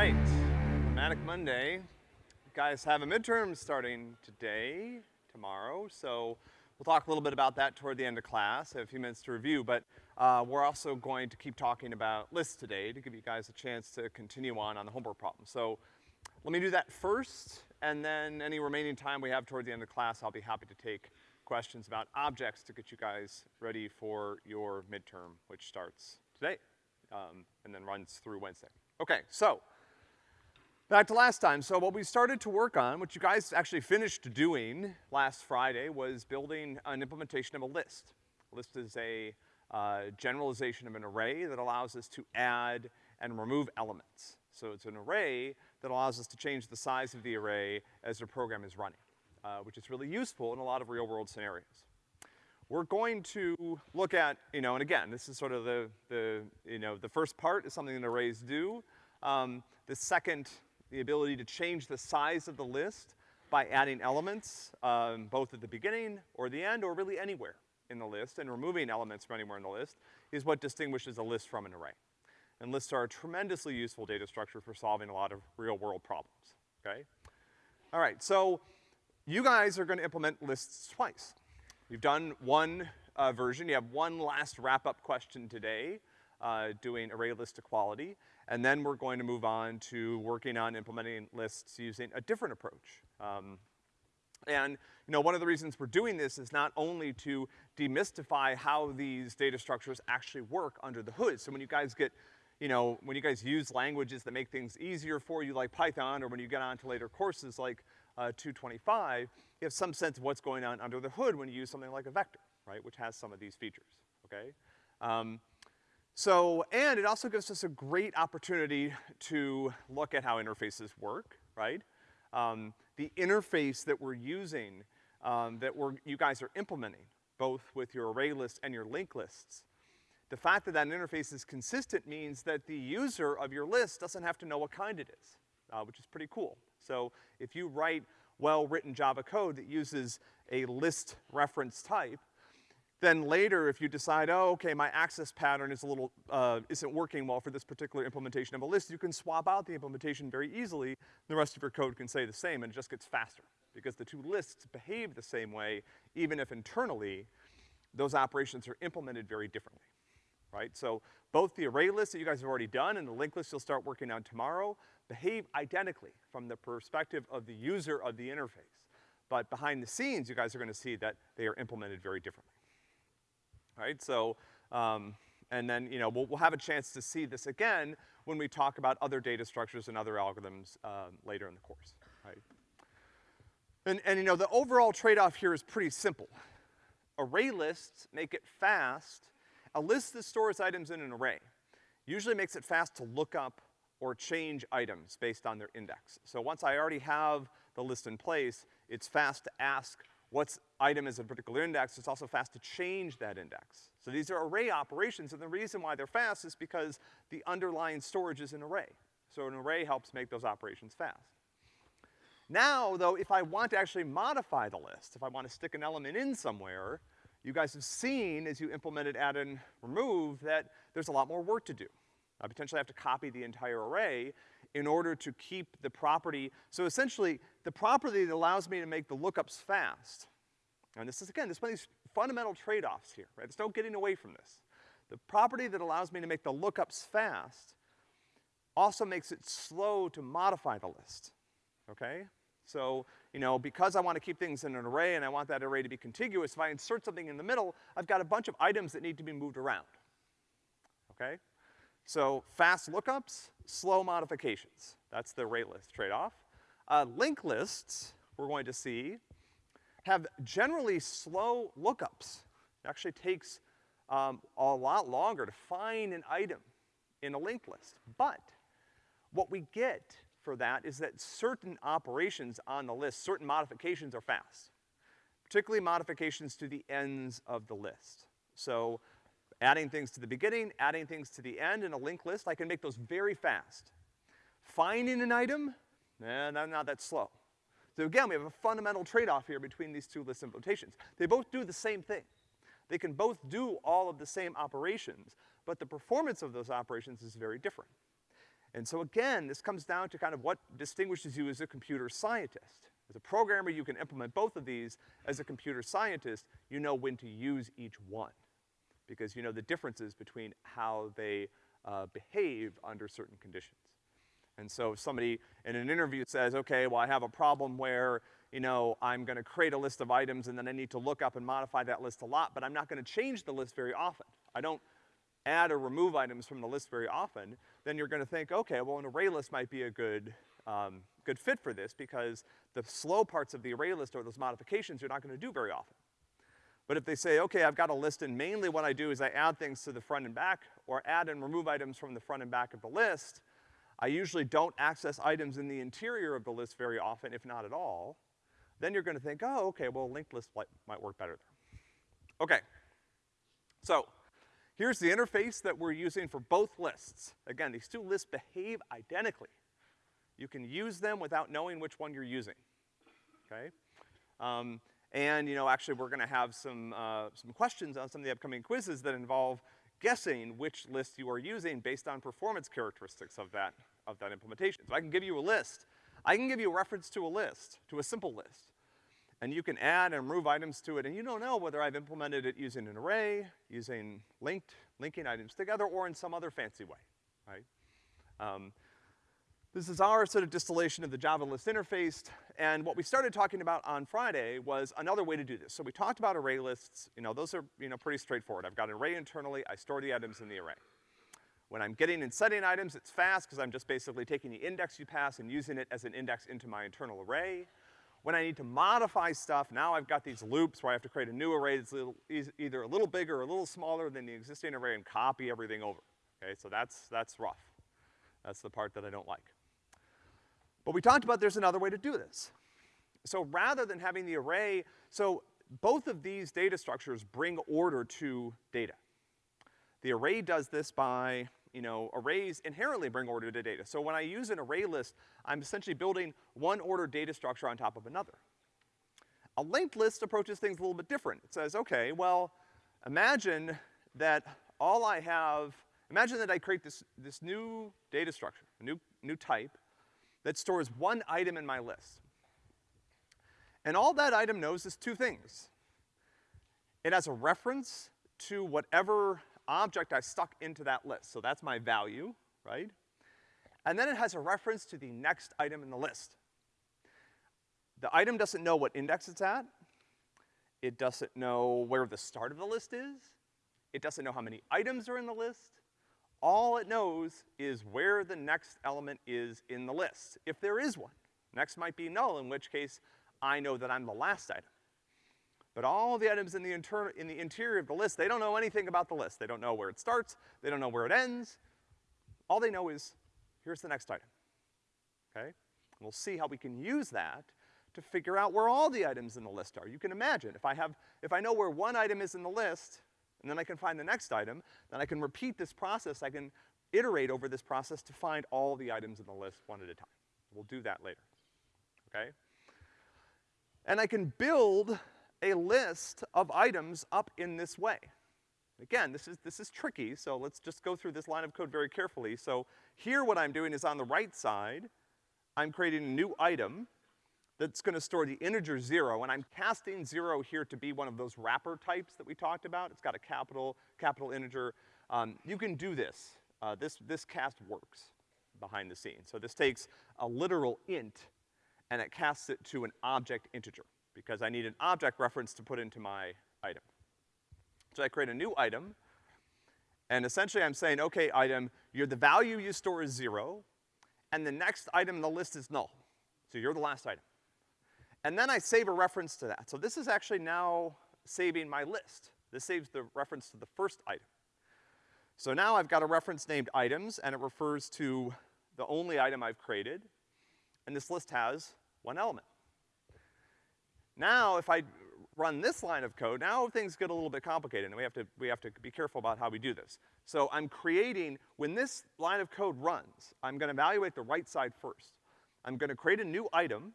right, Manic Monday. You guys have a midterm starting today, tomorrow, so we'll talk a little bit about that toward the end of class. Have a few minutes to review, but, uh, we're also going to keep talking about lists today to give you guys a chance to continue on on the homework problem. So, let me do that first, and then any remaining time we have toward the end of class, I'll be happy to take questions about objects to get you guys ready for your midterm, which starts today, um, and then runs through Wednesday. Okay, so, back to last time. So what we started to work on, what you guys actually finished doing last Friday, was building an implementation of a list. A list is a, uh, generalization of an array that allows us to add and remove elements. So it's an array that allows us to change the size of the array as the program is running, uh, which is really useful in a lot of real-world scenarios. We're going to look at, you know, and again, this is sort of the, the, you know, the first part is something that arrays do. Um, the second, the ability to change the size of the list by adding elements, um, both at the beginning or the end or really anywhere in the list and removing elements from anywhere in the list is what distinguishes a list from an array. And lists are a tremendously useful data structure for solving a lot of real-world problems, okay? All right, so you guys are gonna implement lists twice. You've done one uh, version. You have one last wrap-up question today, uh, doing array list equality, and then we're going to move on to working on implementing lists using a different approach. Um, and, you know, one of the reasons we're doing this is not only to demystify how these data structures actually work under the hood. So when you guys get, you know, when you guys use languages that make things easier for you like Python, or when you get on to later courses like uh, 225, you have some sense of what's going on under the hood when you use something like a vector, right, which has some of these features, okay? Um, so, and it also gives us a great opportunity to look at how interfaces work, right? Um, the interface that we're using, um, that we're, you guys are implementing, both with your array list and your linked lists, the fact that that interface is consistent means that the user of your list doesn't have to know what kind it is, uh, which is pretty cool. So if you write well-written Java code that uses a list reference type, then later if you decide, oh, okay, my access pattern is a little, uh, isn't working well for this particular implementation of a list, you can swap out the implementation very easily. The rest of your code can say the same and it just gets faster because the two lists behave the same way even if internally those operations are implemented very differently, right? So both the array list that you guys have already done and the linked list you'll start working on tomorrow behave identically from the perspective of the user of the interface. But behind the scenes, you guys are gonna see that they are implemented very differently. Right, so, um, and then, you know, we'll, we'll have a chance to see this again when we talk about other data structures and other algorithms, um, later in the course, right? And, and you know, the overall trade-off here is pretty simple. Array lists make it fast. A list that stores items in an array usually makes it fast to look up or change items based on their index. So once I already have the list in place, it's fast to ask what's item is a particular index, it's also fast to change that index. So these are array operations, and the reason why they're fast is because the underlying storage is an array. So an array helps make those operations fast. Now, though, if I want to actually modify the list, if I want to stick an element in somewhere, you guys have seen as you implemented add and remove that there's a lot more work to do. I potentially have to copy the entire array in order to keep the property. So essentially, the property that allows me to make the lookups fast, and this is, again, this one of these fundamental trade-offs here, right? There's no getting away from this. The property that allows me to make the lookups fast also makes it slow to modify the list, okay? So, you know, because I want to keep things in an array and I want that array to be contiguous, if I insert something in the middle, I've got a bunch of items that need to be moved around, okay? So fast lookups, slow modifications. That's the array list trade-off. Uh, linked lists, we're going to see, have generally slow lookups. It actually takes um, a lot longer to find an item in a linked list. But what we get for that is that certain operations on the list, certain modifications are fast. Particularly modifications to the ends of the list. So adding things to the beginning, adding things to the end in a linked list, I can make those very fast. Finding an item, eh, not, not that slow. So again, we have a fundamental trade-off here between these two list implementations. They both do the same thing. They can both do all of the same operations, but the performance of those operations is very different. And so again, this comes down to kind of what distinguishes you as a computer scientist. As a programmer, you can implement both of these. As a computer scientist, you know when to use each one. Because you know the differences between how they uh, behave under certain conditions. And so if somebody in an interview says, okay, well I have a problem where, you know, I'm gonna create a list of items and then I need to look up and modify that list a lot, but I'm not gonna change the list very often. I don't add or remove items from the list very often, then you're gonna think, okay, well an array list might be a good, um, good fit for this because the slow parts of the array list or those modifications you're not gonna do very often. But if they say, okay, I've got a list and mainly what I do is I add things to the front and back or add and remove items from the front and back of the list, I usually don't access items in the interior of the list very often, if not at all, then you're gonna think, oh, okay, well, linked list might, work better there. Okay. So, here's the interface that we're using for both lists. Again, these two lists behave identically. You can use them without knowing which one you're using, okay? Um, and, you know, actually we're gonna have some, uh, some questions on some of the upcoming quizzes that involve guessing which list you are using based on performance characteristics of that, of that implementation. So I can give you a list. I can give you a reference to a list, to a simple list. And you can add and remove items to it, and you don't know whether I've implemented it using an array, using linked, linking items together, or in some other fancy way, right? Um, this is our sort of distillation of the Java list interface, and what we started talking about on Friday was another way to do this. So we talked about array lists, you know, those are, you know, pretty straightforward. I've got an array internally, I store the items in the array. When I'm getting and setting items, it's fast, because I'm just basically taking the index you pass and using it as an index into my internal array. When I need to modify stuff, now I've got these loops where I have to create a new array that's little, either a little bigger or a little smaller than the existing array and copy everything over. Okay, so that's, that's rough. That's the part that I don't like. But we talked about there's another way to do this. So rather than having the array, so both of these data structures bring order to data. The array does this by, you know, arrays inherently bring order to data. So when I use an array list, I'm essentially building one order data structure on top of another. A linked list approaches things a little bit different. It says, okay, well, imagine that all I have, imagine that I create this, this new data structure, a new, new type, that stores one item in my list. And all that item knows is two things. It has a reference to whatever object I stuck into that list. So that's my value, right? And then it has a reference to the next item in the list. The item doesn't know what index it's at. It doesn't know where the start of the list is. It doesn't know how many items are in the list. All it knows is where the next element is in the list, if there is one. Next might be null, in which case I know that I'm the last item. But all the items in the, inter in the interior of the list, they don't know anything about the list. They don't know where it starts, they don't know where it ends. All they know is, here's the next item, okay? And we'll see how we can use that to figure out where all the items in the list are. You can imagine, if I have, if I know where one item is in the list, and then I can find the next item, then I can repeat this process, I can iterate over this process to find all the items in the list one at a time. We'll do that later, okay? And I can build a list of items up in this way. Again, this is, this is tricky, so let's just go through this line of code very carefully. So here what I'm doing is on the right side, I'm creating a new item, that's gonna store the integer zero, and I'm casting zero here to be one of those wrapper types that we talked about. It's got a capital, capital integer. Um, you can do this. Uh, this, this cast works behind the scenes. So this takes a literal int and it casts it to an object integer because I need an object reference to put into my item. So I create a new item, and essentially I'm saying, okay, item, you're the value you store is zero, and the next item in the list is null. So you're the last item. And then I save a reference to that. So this is actually now saving my list. This saves the reference to the first item. So now I've got a reference named items, and it refers to the only item I've created, and this list has one element. Now, if I run this line of code, now things get a little bit complicated, and we have to, we have to be careful about how we do this. So I'm creating, when this line of code runs, I'm gonna evaluate the right side first. I'm gonna create a new item,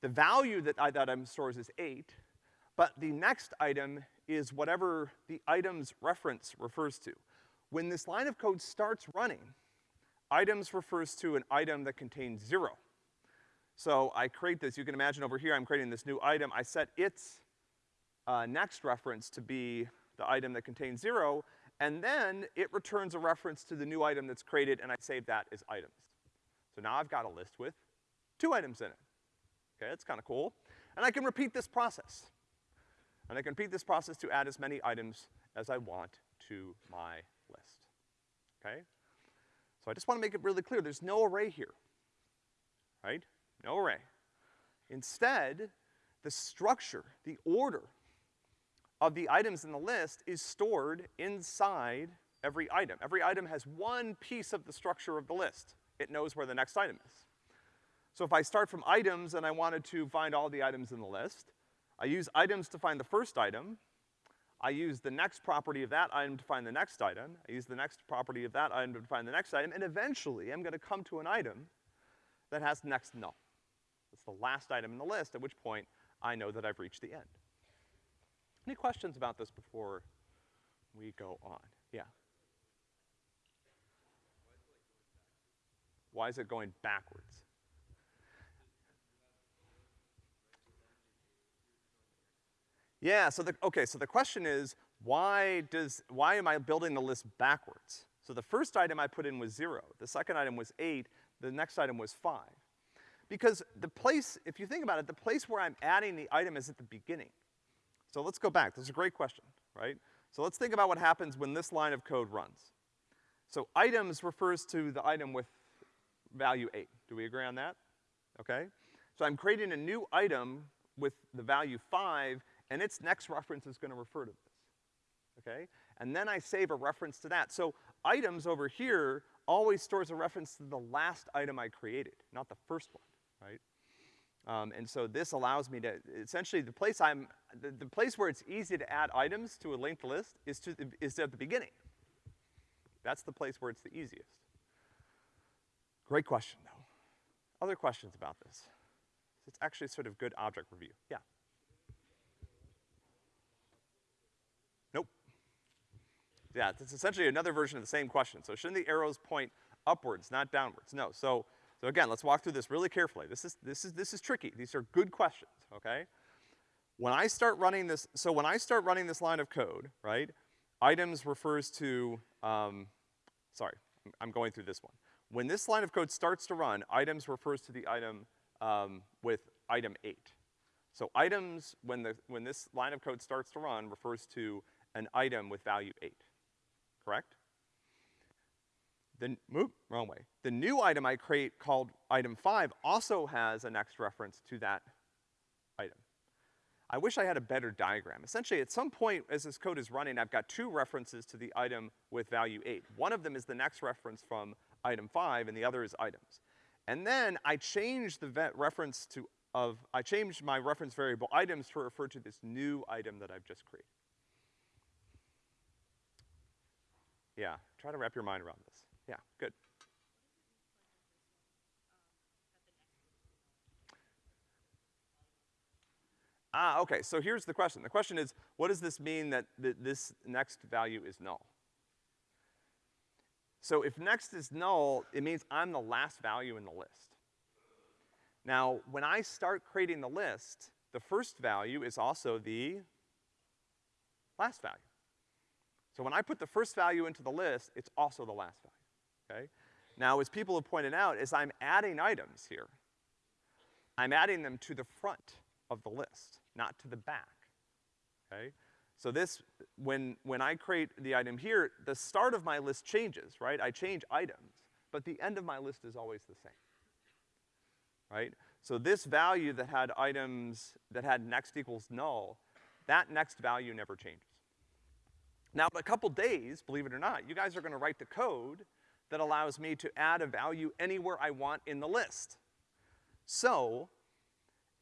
the value that that item stores is eight, but the next item is whatever the item's reference refers to. When this line of code starts running, items refers to an item that contains zero. So I create this, you can imagine over here I'm creating this new item, I set its, uh, next reference to be the item that contains zero, and then it returns a reference to the new item that's created, and I save that as items. So now I've got a list with two items in it. Okay, that's kinda cool. And I can repeat this process. And I can repeat this process to add as many items as I want to my list. Okay? So I just wanna make it really clear, there's no array here. Right? No array. Instead, the structure, the order of the items in the list is stored inside every item. Every item has one piece of the structure of the list. It knows where the next item is. So if I start from items and I wanted to find all the items in the list, I use items to find the first item, I use the next property of that item to find the next item, I use the next property of that item to find the next item, and eventually I'm gonna come to an item that has next null. It's the last item in the list, at which point I know that I've reached the end. Any questions about this before we go on? Yeah. Why is it going backwards? Yeah, so the, okay, so the question is, why does, why am I building the list backwards? So the first item I put in was zero, the second item was eight, the next item was five. Because the place, if you think about it, the place where I'm adding the item is at the beginning. So let's go back, this is a great question, right? So let's think about what happens when this line of code runs. So items refers to the item with value eight. Do we agree on that? Okay? So I'm creating a new item with the value five, and its next reference is gonna refer to this. Okay? And then I save a reference to that. So items over here always stores a reference to the last item I created, not the first one, right? Um, and so this allows me to, essentially the place I'm, the, the, place where it's easy to add items to a linked list is to, is at the beginning. That's the place where it's the easiest. Great question though. Other questions about this? It's actually sort of good object review. Yeah. It's essentially another version of the same question. So shouldn't the arrows point upwards, not downwards? No, so so again, let's walk through this really carefully. This is, this is, this is tricky. These are good questions, okay? When I start running this, so when I start running this line of code, right, items refers to, um, sorry, I'm going through this one. When this line of code starts to run, items refers to the item, um, with item eight. So items, when the, when this line of code starts to run, refers to an item with value eight, correct? The, wrong way. The new item I create called item five also has a next reference to that item. I wish I had a better diagram. Essentially, at some point as this code is running, I've got two references to the item with value eight. One of them is the next reference from item five, and the other is items. And then I change the reference to, of, I change my reference variable items to refer to this new item that I've just created. Yeah, try to wrap your mind around this. Yeah, good. Ah, okay, so here's the question. The question is, what does this mean that th this next value is null? So if next is null, it means I'm the last value in the list. Now, when I start creating the list, the first value is also the last value. So when I put the first value into the list, it's also the last value okay? Now, as people have pointed out, as I'm adding items here, I'm adding them to the front of the list, not to the back, okay? So this, when, when I create the item here, the start of my list changes, right? I change items, but the end of my list is always the same, right? So this value that had items, that had next equals null, that next value never changes. Now, in a couple days, believe it or not, you guys are gonna write the code that allows me to add a value anywhere I want in the list. So,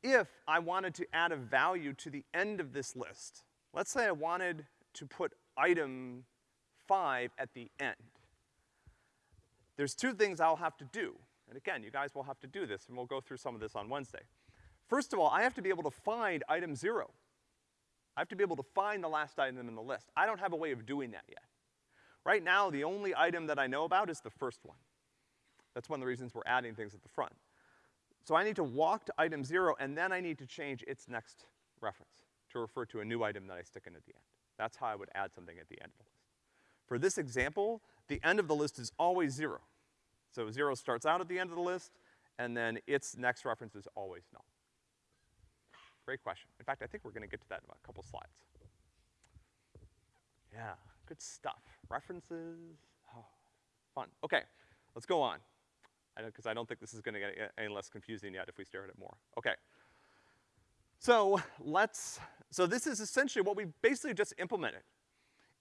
if I wanted to add a value to the end of this list, let's say I wanted to put item five at the end. There's two things I'll have to do. And again, you guys will have to do this, and we'll go through some of this on Wednesday. First of all, I have to be able to find item zero. I have to be able to find the last item in the list. I don't have a way of doing that yet. Right now, the only item that I know about is the first one. That's one of the reasons we're adding things at the front. So I need to walk to item zero, and then I need to change its next reference to refer to a new item that I stick in at the end. That's how I would add something at the end of the list. For this example, the end of the list is always zero. So zero starts out at the end of the list, and then its next reference is always null. Great question. In fact, I think we're gonna get to that in a couple slides. Yeah, good stuff. References, oh, fun. Okay, let's go on. I know, because I don't think this is gonna get any less confusing yet if we stare at it more. Okay. So, let's, so this is essentially what we basically just implemented,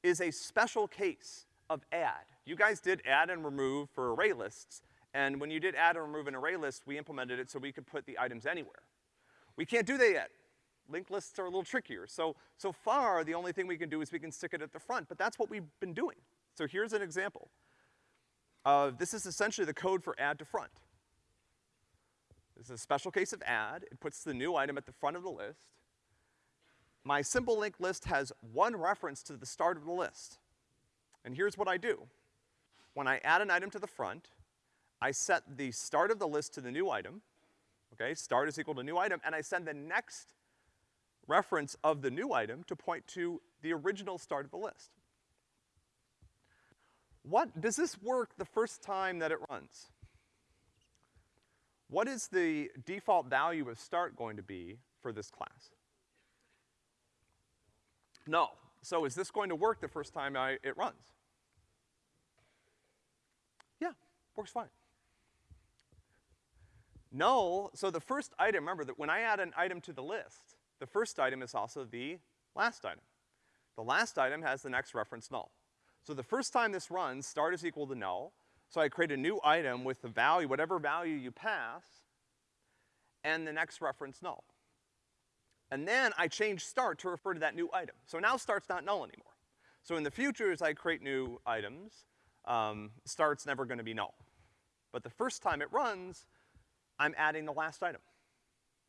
is a special case of add. You guys did add and remove for array lists, and when you did add and remove an array list, we implemented it so we could put the items anywhere. We can't do that yet. Linked lists are a little trickier. So, so far, the only thing we can do is we can stick it at the front, but that's what we've been doing. So here's an example. Uh, this is essentially the code for add to front. This is a special case of add. It puts the new item at the front of the list. My simple linked list has one reference to the start of the list. And here's what I do. When I add an item to the front, I set the start of the list to the new item, okay, start is equal to new item, and I send the next reference of the new item to point to the original start of the list. What, does this work the first time that it runs? What is the default value of start going to be for this class? No. So is this going to work the first time I, it runs? Yeah, works fine. Null, so the first item, remember that when I add an item to the list, the first item is also the last item. The last item has the next reference null. So the first time this runs, start is equal to null, so I create a new item with the value, whatever value you pass, and the next reference null. And then I change start to refer to that new item. So now start's not null anymore. So in the future, as I create new items, um, start's never gonna be null. But the first time it runs, I'm adding the last item.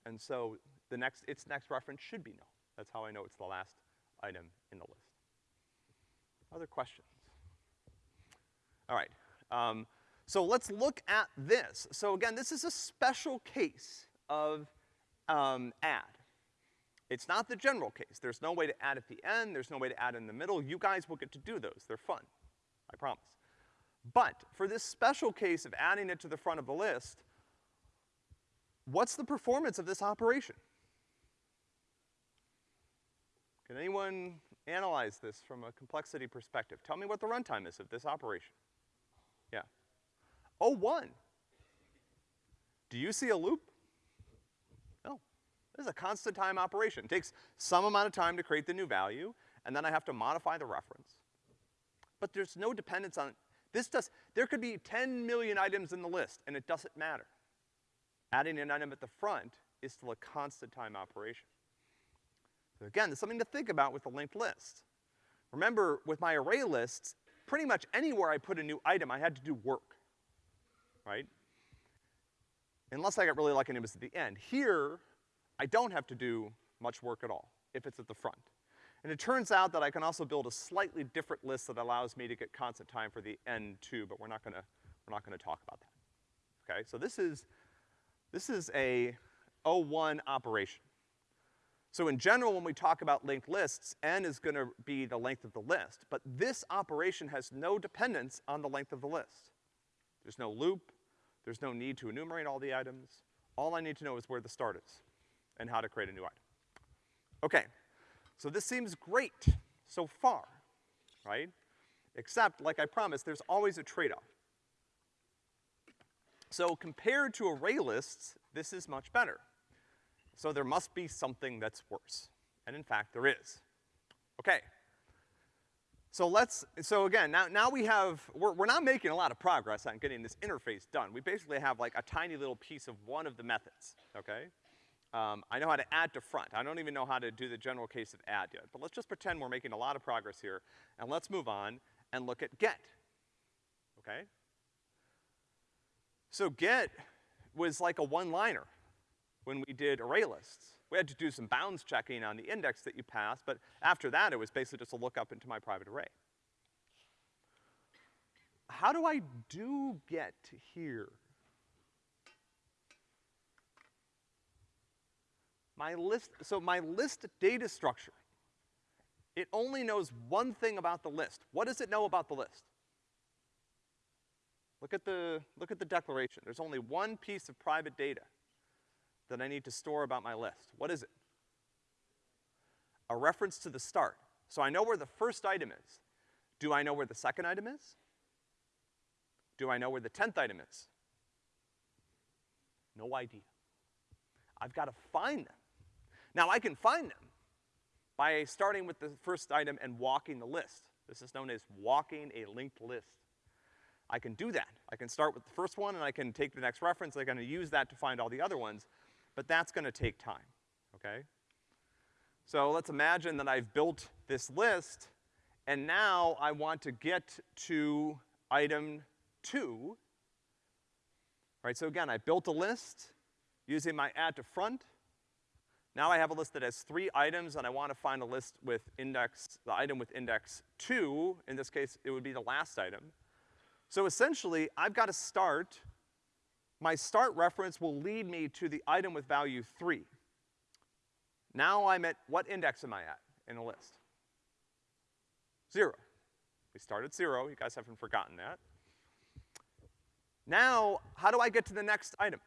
And so the next, its next reference should be null. That's how I know it's the last item in the list. Other questions? All right. Um, so let's look at this. So again, this is a special case of um, add. It's not the general case. There's no way to add at the end, there's no way to add in the middle. You guys will get to do those. They're fun. I promise. But for this special case of adding it to the front of the list, what's the performance of this operation? Can anyone analyze this from a complexity perspective? Tell me what the runtime is of this operation. Yeah. Oh, one. Do you see a loop? No. This is a constant time operation. It takes some amount of time to create the new value, and then I have to modify the reference. But there's no dependence on, this does, there could be 10 million items in the list, and it doesn't matter. Adding an item at the front is still a constant time operation. So again, there's something to think about with the linked list. Remember, with my array lists, pretty much anywhere I put a new item, I had to do work, right? Unless I got really lucky and it was at the end. Here, I don't have to do much work at all, if it's at the front. And it turns out that I can also build a slightly different list that allows me to get constant time for the end too, but we're not gonna, we're not gonna talk about that. Okay, so this is, this is a O1 operation. So in general, when we talk about linked lists, n is gonna be the length of the list, but this operation has no dependence on the length of the list. There's no loop, there's no need to enumerate all the items. All I need to know is where the start is and how to create a new item. Okay, so this seems great so far, right? Except, like I promised, there's always a trade-off. So compared to array lists, this is much better. So there must be something that's worse. And in fact, there is. Okay. So let's, so again, now, now we have, we're, we're not making a lot of progress on getting this interface done. We basically have like a tiny little piece of one of the methods, okay? Um, I know how to add to front. I don't even know how to do the general case of add yet. But let's just pretend we're making a lot of progress here, and let's move on and look at get, okay? So get was like a one-liner when we did array lists. We had to do some bounds checking on the index that you passed, but after that, it was basically just a lookup into my private array. how do I do get here? My list, so my list data structure, it only knows one thing about the list. What does it know about the list? Look at the, look at the declaration. There's only one piece of private data that I need to store about my list. What is it? A reference to the start. So I know where the first item is. Do I know where the second item is? Do I know where the tenth item is? No idea. I've gotta find them. Now I can find them by starting with the first item and walking the list. This is known as walking a linked list. I can do that. I can start with the first one and I can take the next reference, I'm gonna use that to find all the other ones, but that's gonna take time, okay? So let's imagine that I've built this list, and now I want to get to item two. Right, so again, I built a list using my add to front. Now I have a list that has three items, and I want to find a list with index, the item with index two. In this case, it would be the last item. So essentially, I've got to start, my start reference will lead me to the item with value three. Now I'm at, what index am I at in the list? Zero. We start at zero, you guys haven't forgotten that. Now, how do I get to the next item?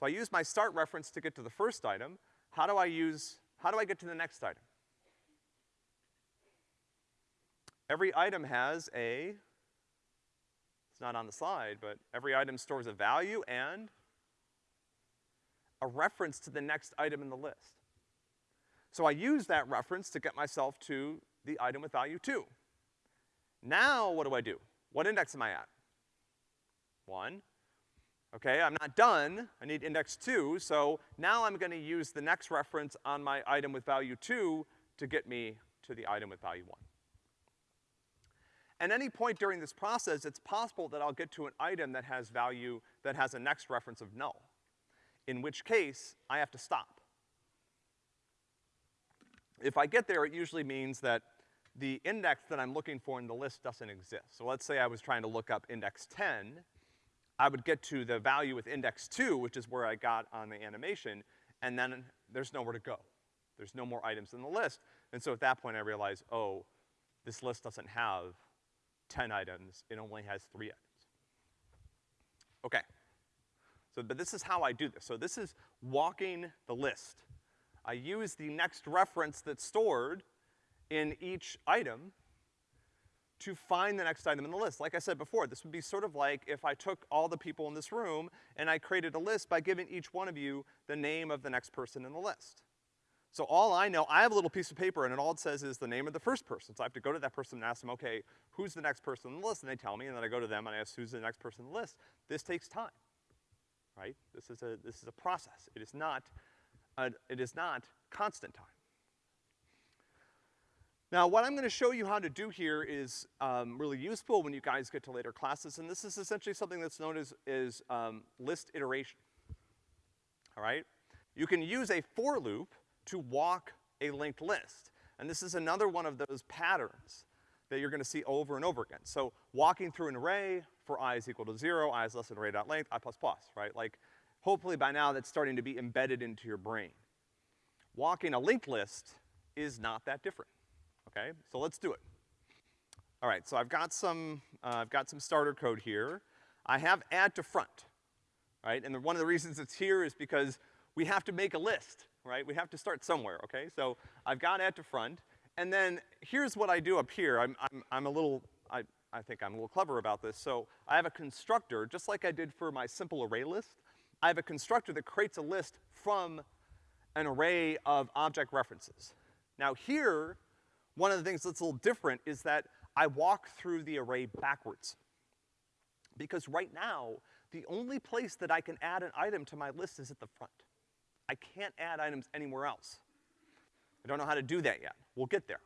So I use my start reference to get to the first item. How do I use, how do I get to the next item? Every item has a it's not on the slide, but every item stores a value and a reference to the next item in the list. So I use that reference to get myself to the item with value two. Now what do I do? What index am I at? One. Okay, I'm not done. I need index two, so now I'm gonna use the next reference on my item with value two to get me to the item with value one. At any point during this process, it's possible that I'll get to an item that has value, that has a next reference of null, in which case I have to stop. If I get there, it usually means that the index that I'm looking for in the list doesn't exist. So let's say I was trying to look up index 10, I would get to the value with index two, which is where I got on the animation, and then there's nowhere to go. There's no more items in the list. And so at that point I realize, oh, this list doesn't have 10 items, it only has three items. Okay. So, but this is how I do this. So this is walking the list. I use the next reference that's stored in each item to find the next item in the list. Like I said before, this would be sort of like if I took all the people in this room and I created a list by giving each one of you the name of the next person in the list. So all I know, I have a little piece of paper and it all it says is the name of the first person. So I have to go to that person and ask them, okay, who's the next person on the list? And they tell me, and then I go to them and I ask who's the next person on the list. This takes time, right? This is a, this is a process. It is not, a, it is not constant time. Now, what I'm gonna show you how to do here is um, really useful when you guys get to later classes, and this is essentially something that's known as, is um, list iteration, all right? You can use a for loop to walk a linked list. And this is another one of those patterns that you're gonna see over and over again. So walking through an array for i is equal to zero, i is less than array dot length, i plus plus, right? Like, hopefully by now that's starting to be embedded into your brain. Walking a linked list is not that different, okay? So let's do it. All right, so I've got some, uh, I've got some starter code here. I have add to front, right? And the, one of the reasons it's here is because we have to make a list right? We have to start somewhere, okay? So I've got add to front, and then here's what I do up here. I'm, I'm, I'm a little, I, I think I'm a little clever about this. So I have a constructor, just like I did for my simple array list. I have a constructor that creates a list from an array of object references. Now here, one of the things that's a little different is that I walk through the array backwards. Because right now, the only place that I can add an item to my list is at the front. I can't add items anywhere else. I don't know how to do that yet. We'll get there.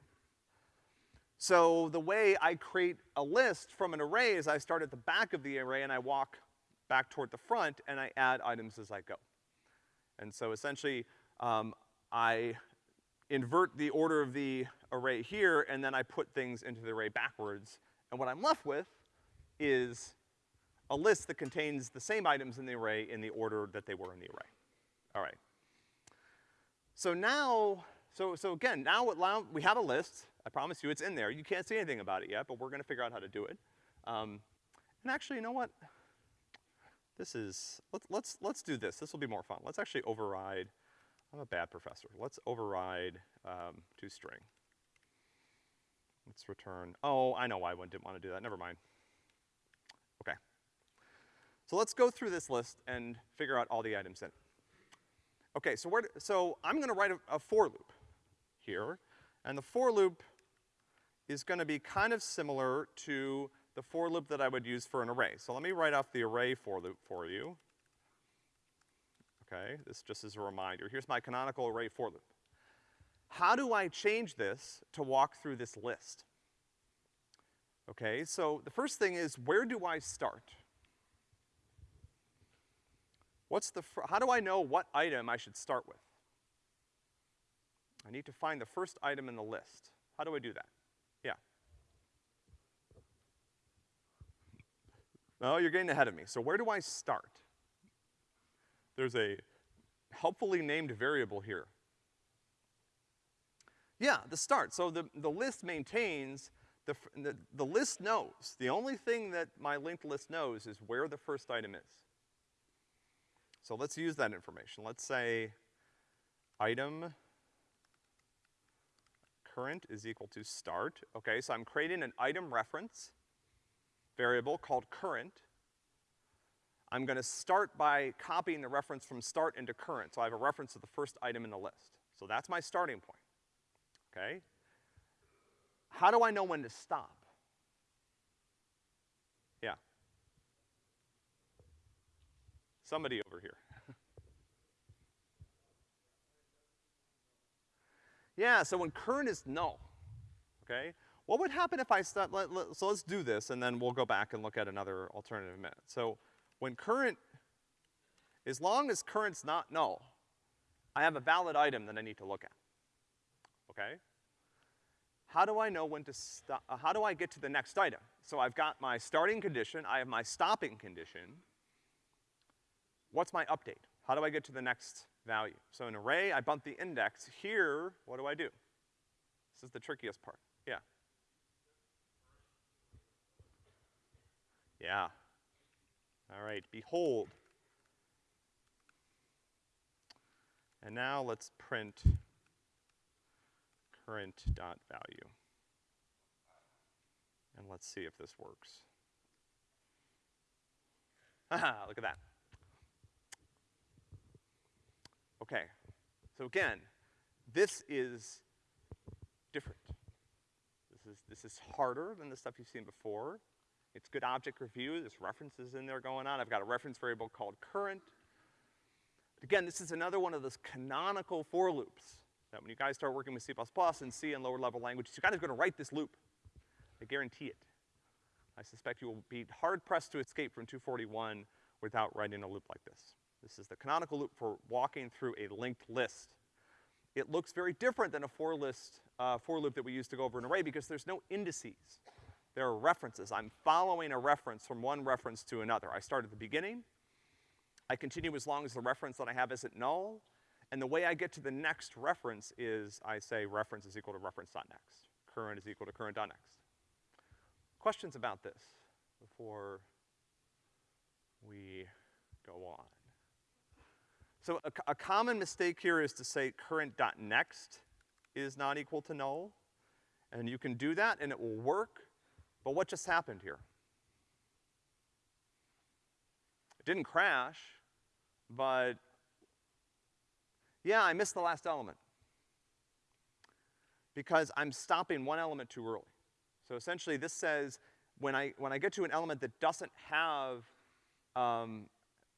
So the way I create a list from an array is I start at the back of the array and I walk back toward the front and I add items as I go. And so essentially, um, I invert the order of the array here and then I put things into the array backwards And what I'm left with is a list that contains the same items in the array in the order that they were in the array. All right. So now, so, so again, now we have a list. I promise you it's in there. You can't see anything about it yet, but we're gonna figure out how to do it. Um, and actually, you know what? This is, let's, let's, let's do this. This will be more fun. Let's actually override, I'm a bad professor. Let's override, um, toString. Let's return, oh, I know why one didn't wanna do that. Never mind. Okay. So let's go through this list and figure out all the items in it. Okay, so where, so I'm gonna write a, a for loop here, and the for loop is gonna be kind of similar to the for loop that I would use for an array. So let me write off the array for loop for you. Okay, this just as a reminder. Here's my canonical array for loop. How do I change this to walk through this list? Okay, so the first thing is, where do I start? What's the, how do I know what item I should start with? I need to find the first item in the list. How do I do that? Yeah. No, you're getting ahead of me. So where do I start? There's a helpfully named variable here. Yeah, the start. So the, the list maintains, the, the, the list knows, the only thing that my linked list knows is where the first item is. So let's use that information. Let's say item current is equal to start. Okay, so I'm creating an item reference variable called current. I'm gonna start by copying the reference from start into current, so I have a reference to the first item in the list. So that's my starting point, okay? How do I know when to stop? Yeah. Somebody over here. yeah, so when current is null, okay? What would happen if I start, let, let- so let's do this and then we'll go back and look at another alternative in minute. So when current, as long as current's not null, I have a valid item that I need to look at, okay? How do I know when to stop, uh, how do I get to the next item? So I've got my starting condition, I have my stopping condition. What's my update? How do I get to the next value? So an array, I bump the index. Here, what do I do? This is the trickiest part. Yeah. Yeah. All right, behold. And now let's print current dot value. And let's see if this works. Haha, look at that. Okay, so again, this is different. This is, this is harder than the stuff you've seen before. It's good object review, there's references in there going on. I've got a reference variable called current. But again, this is another one of those canonical for loops that when you guys start working with C++ and C and lower level languages, you're kind of gonna write this loop. I guarantee it. I suspect you will be hard pressed to escape from 241 without writing a loop like this. This is the canonical loop for walking through a linked list. It looks very different than a for list, uh, for loop that we use to go over an array because there's no indices. There are references. I'm following a reference from one reference to another. I start at the beginning. I continue as long as the reference that I have isn't null. And the way I get to the next reference is I say reference is equal to reference.next. Current is equal to current.next. Questions about this before we go on? So a, a common mistake here is to say current.next is not equal to null. And you can do that and it will work, but what just happened here? It didn't crash, but yeah, I missed the last element. Because I'm stopping one element too early. So essentially this says, when I, when I get to an element that doesn't have, um,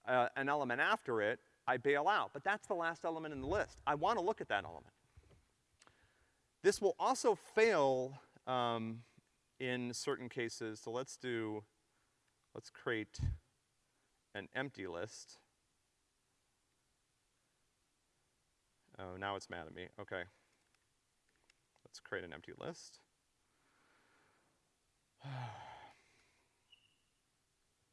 uh, an element after it, I bail out. But that's the last element in the list. I wanna look at that element. This will also fail, um, in certain cases. So let's do, let's create an empty list. Oh, now it's mad at me. Okay. Let's create an empty list.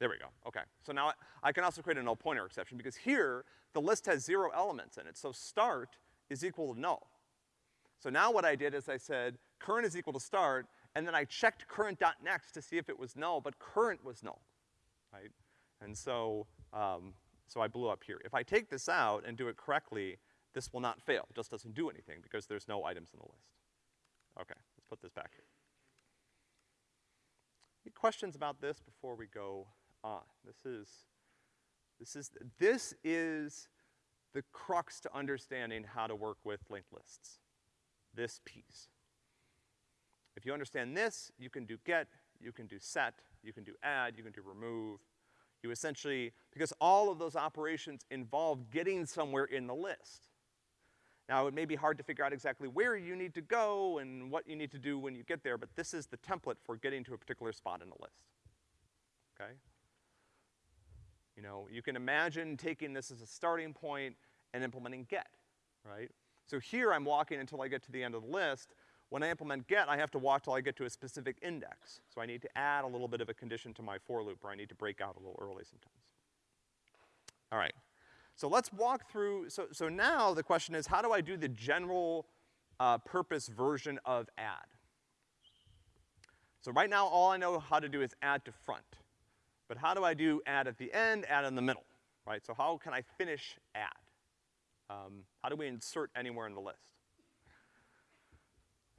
There we go, okay. So now I, I can also create a null pointer exception because here, the list has zero elements in it, so start is equal to null. So now what I did is I said current is equal to start, and then I checked current.next to see if it was null, but current was null, right? And so, um, so I blew up here. If I take this out and do it correctly, this will not fail. It just doesn't do anything because there's no items in the list. Okay, let's put this back here. Any questions about this before we go on? This is, this is, this is the crux to understanding how to work with linked lists. This piece. If you understand this, you can do get, you can do set, you can do add, you can do remove. You essentially, because all of those operations involve getting somewhere in the list. Now, it may be hard to figure out exactly where you need to go and what you need to do when you get there, but this is the template for getting to a particular spot in the list. Okay? You know, you can imagine taking this as a starting point and implementing get, right? So here I'm walking until I get to the end of the list. When I implement get, I have to walk till I get to a specific index. So I need to add a little bit of a condition to my for loop, or I need to break out a little early sometimes. All right. So let's walk through, so, so now the question is, how do I do the general uh, purpose version of add? So right now, all I know how to do is add to front. But how do I do add at the end, add in the middle, right? So how can I finish add? Um, how do we insert anywhere in the list?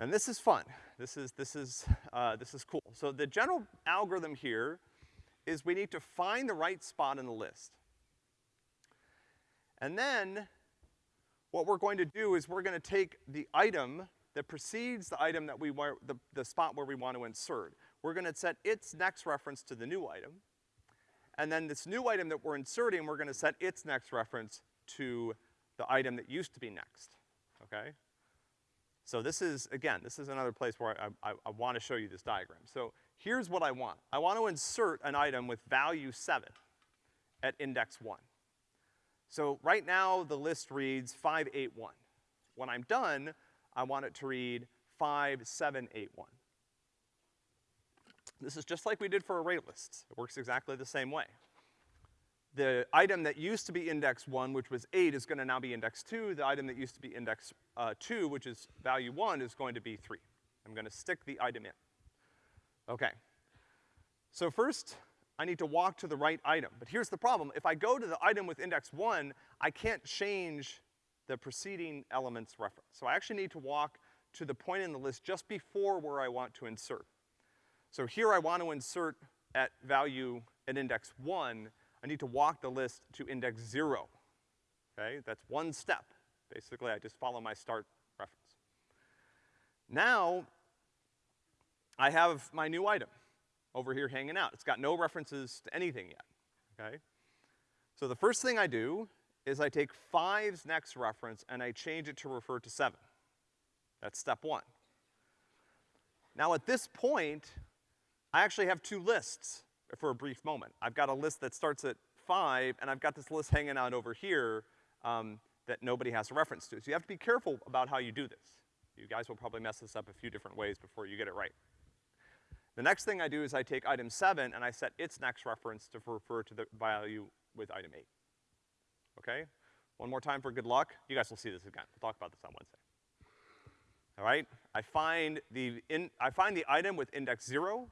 And this is fun. This is, this is, uh, this is cool. So the general algorithm here is we need to find the right spot in the list. And then, what we're going to do is we're gonna take the item that precedes the item that we want, the, the spot where we want to insert. We're gonna set its next reference to the new item. And then this new item that we're inserting, we're gonna set its next reference to the item that used to be next, okay? So this is, again, this is another place where I, I, I wanna show you this diagram. So here's what I want. I want to insert an item with value seven at index one. So right now, the list reads 581. When I'm done, I want it to read 5781. This is just like we did for array lists. It works exactly the same way. The item that used to be index one, which was eight, is gonna now be index two. The item that used to be index, uh, two, which is value one, is going to be three. I'm gonna stick the item in. Okay. So first, I need to walk to the right item. But here's the problem. If I go to the item with index one, I can't change the preceding element's reference. So I actually need to walk to the point in the list just before where I want to insert. So here I want to insert at value at index one, I need to walk the list to index zero. Okay, that's one step. Basically, I just follow my start reference. Now, I have my new item over here hanging out. It's got no references to anything yet, okay? So the first thing I do is I take five's next reference and I change it to refer to seven. That's step one. Now at this point, I actually have two lists for a brief moment. I've got a list that starts at five, and I've got this list hanging out over here, um, that nobody has a reference to. So you have to be careful about how you do this. You guys will probably mess this up a few different ways before you get it right. The next thing I do is I take item seven and I set its next reference to refer to the value with item eight. Okay? One more time for good luck. You guys will see this again. We'll talk about this on Wednesday. All right? I find the in, I find the item with index zero.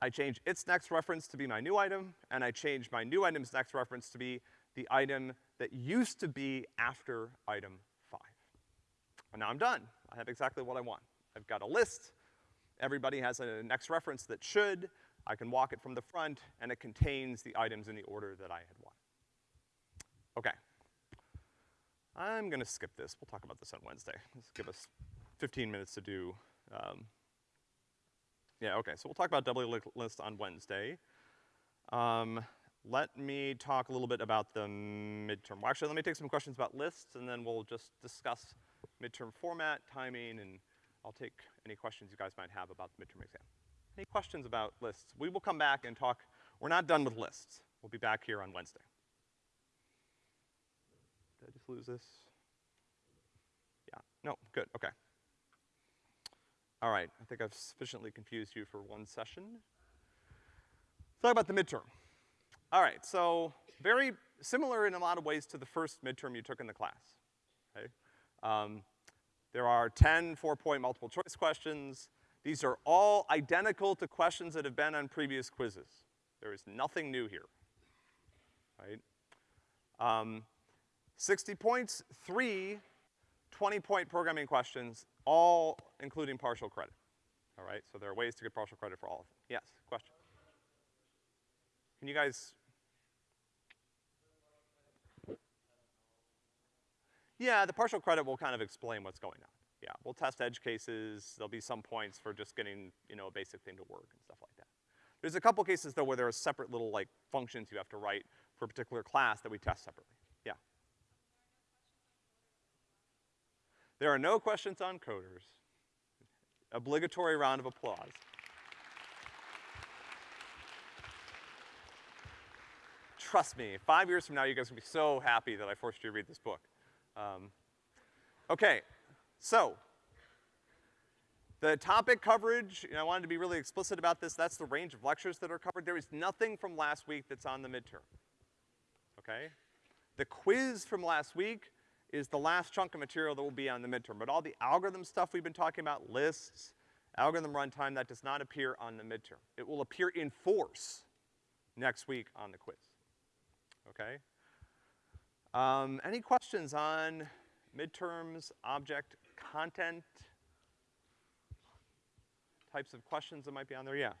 I change its next reference to be my new item, and I change my new item's next reference to be the item that used to be after item five. And now I'm done. I have exactly what I want. I've got a list Everybody has a next reference that should. I can walk it from the front, and it contains the items in the order that I had wanted. Okay. I'm gonna skip this. We'll talk about this on Wednesday. Let's give us 15 minutes to do, um, yeah, okay, so we'll talk about doubly list on Wednesday. Um, let me talk a little bit about the midterm. Well, actually, let me take some questions about lists, and then we'll just discuss midterm format, timing, and I'll take any questions you guys might have about the midterm exam. Any questions about lists? We will come back and talk, we're not done with lists. We'll be back here on Wednesday. Did I just lose this? Yeah, no, good, okay. All right, I think I've sufficiently confused you for one session. Let's talk about the midterm. All right, so very similar in a lot of ways to the first midterm you took in the class, okay? Um, there are 10 four-point multiple choice questions. These are all identical to questions that have been on previous quizzes. There is nothing new here, right? Um, 60 points, three 20-point programming questions, all including partial credit. All right, so there are ways to get partial credit for all of them. Yes, question? Can you guys? Yeah, the partial credit will kind of explain what's going on. Yeah, we'll test edge cases, there'll be some points for just getting, you know, a basic thing to work and stuff like that. There's a couple cases though where there are separate little like functions you have to write for a particular class that we test separately. Yeah. There are no questions on coders. Obligatory round of applause. Trust me, five years from now, you guys will be so happy that I forced you to read this book. Um, okay, so, the topic coverage, you know, I wanted to be really explicit about this, that's the range of lectures that are covered. There is nothing from last week that's on the midterm, okay? The quiz from last week is the last chunk of material that will be on the midterm, but all the algorithm stuff we've been talking about, lists, algorithm runtime, that does not appear on the midterm. It will appear in force next week on the quiz, okay? Um, any questions on midterms, object content, types of questions that might be on there? Yeah.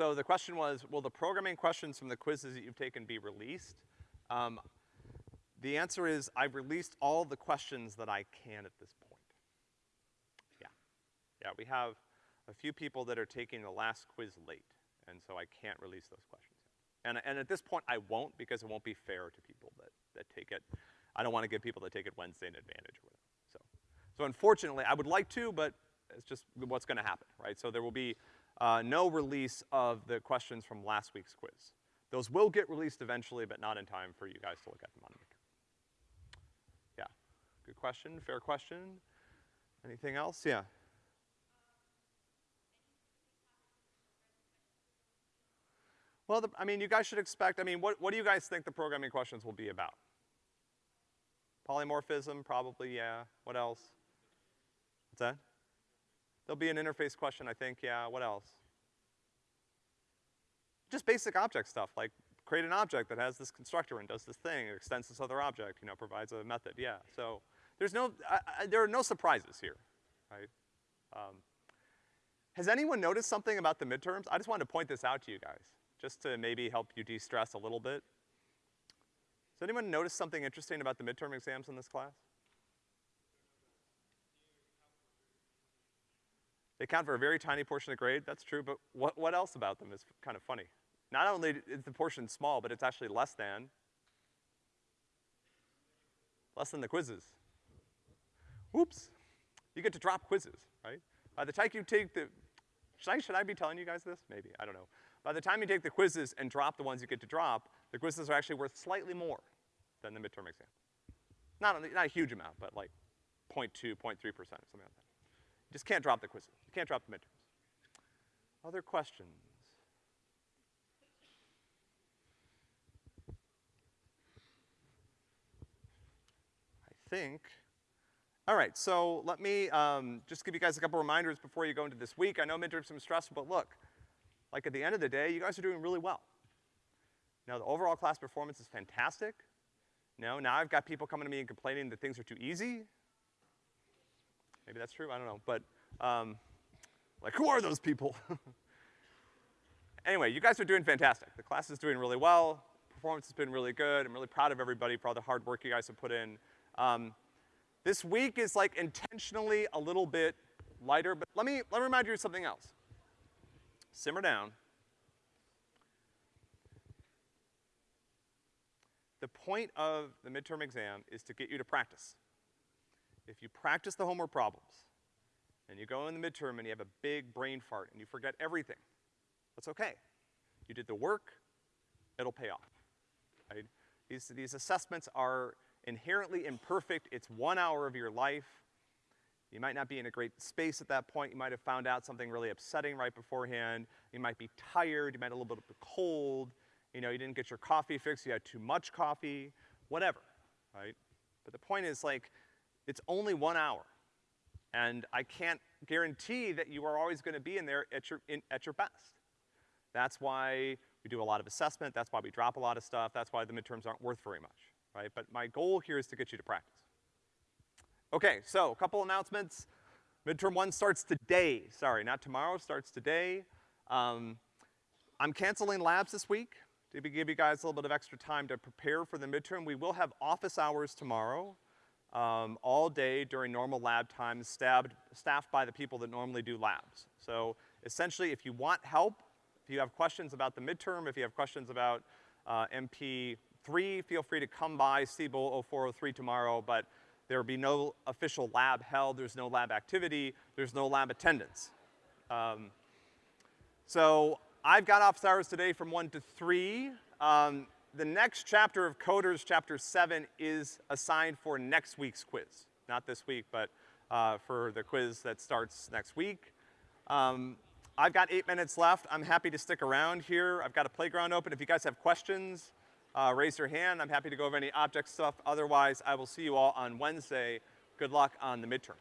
So the question was, will the programming questions from the quizzes that you've taken be released? Um, the answer is, I've released all the questions that I can at this point. Yeah. Yeah, we have a few people that are taking the last quiz late, and so I can't release those questions. And, and at this point, I won't because it won't be fair to people that, that take it. I don't wanna give people that take it Wednesday an advantage or whatever, so. So unfortunately, I would like to, but it's just what's gonna happen, right? So there will be, uh, no release of the questions from last week's quiz. Those will get released eventually, but not in time for you guys to look at them on the Yeah, good question, fair question. Anything else? Yeah. Well, the, I mean, you guys should expect, I mean, what, what do you guys think the programming questions will be about? Polymorphism, probably, yeah. What else? What's that? There'll be an interface question, I think, yeah. What else? Just basic object stuff, like create an object that has this constructor and does this thing, extends this other object, you know, provides a method, yeah. So, there's no, I, I, there are no surprises here, right? Um, has anyone noticed something about the midterms? I just wanted to point this out to you guys just to maybe help you de-stress a little bit. Does anyone noticed something interesting about the midterm exams in this class? They count for a very tiny portion of the grade, that's true, but what, what else about them is kind of funny? Not only is the portion small, but it's actually less than, less than the quizzes. Oops. You get to drop quizzes, right? By the time you take the, should I, should I be telling you guys this? Maybe, I don't know. By the time you take the quizzes and drop the ones you get to drop, the quizzes are actually worth slightly more than the midterm exam. Not not a huge amount, but like 0.2, 0.3%, something like that. Just can't drop the quizzes. You can't drop the midterms. Other questions? I think, all right, so let me um, just give you guys a couple reminders before you go into this week. I know midterms are stressful, but look, like at the end of the day, you guys are doing really well. Now the overall class performance is fantastic. No, now I've got people coming to me and complaining that things are too easy. Maybe that's true, I don't know, but, um, like who are those people? anyway, you guys are doing fantastic. The class is doing really well. Performance has been really good. I'm really proud of everybody for all the hard work you guys have put in. Um, this week is like intentionally a little bit lighter, but let me, let me remind you of something else simmer down. The point of the midterm exam is to get you to practice. If you practice the homework problems, and you go in the midterm and you have a big brain fart and you forget everything, that's okay. You did the work, it'll pay off, right? These, these assessments are inherently imperfect. It's one hour of your life. You might not be in a great space at that point. You might have found out something really upsetting right beforehand. You might be tired. You might have a little bit of a cold. You know, you didn't get your coffee fixed. You had too much coffee. Whatever, right? But the point is, like, it's only one hour. And I can't guarantee that you are always gonna be in there at your, in, at your best. That's why we do a lot of assessment. That's why we drop a lot of stuff. That's why the midterms aren't worth very much, right? But my goal here is to get you to practice. Okay, so a couple announcements. Midterm one starts today. Sorry, not tomorrow, starts today. Um, I'm canceling labs this week to give you guys a little bit of extra time to prepare for the midterm. We will have office hours tomorrow, um, all day during normal lab times, staffed, staffed by the people that normally do labs. So essentially, if you want help, if you have questions about the midterm, if you have questions about uh, MP3, feel free to come by Siebel 0403 tomorrow, but there will be no official lab held, there's no lab activity, there's no lab attendance. Um, so I've got office hours today from one to three. Um, the next chapter of Coders, chapter seven, is assigned for next week's quiz. Not this week, but uh, for the quiz that starts next week. Um, I've got eight minutes left. I'm happy to stick around here. I've got a playground open. If you guys have questions, uh, raise your hand. I'm happy to go over any object stuff. Otherwise, I will see you all on Wednesday. Good luck on the midterm.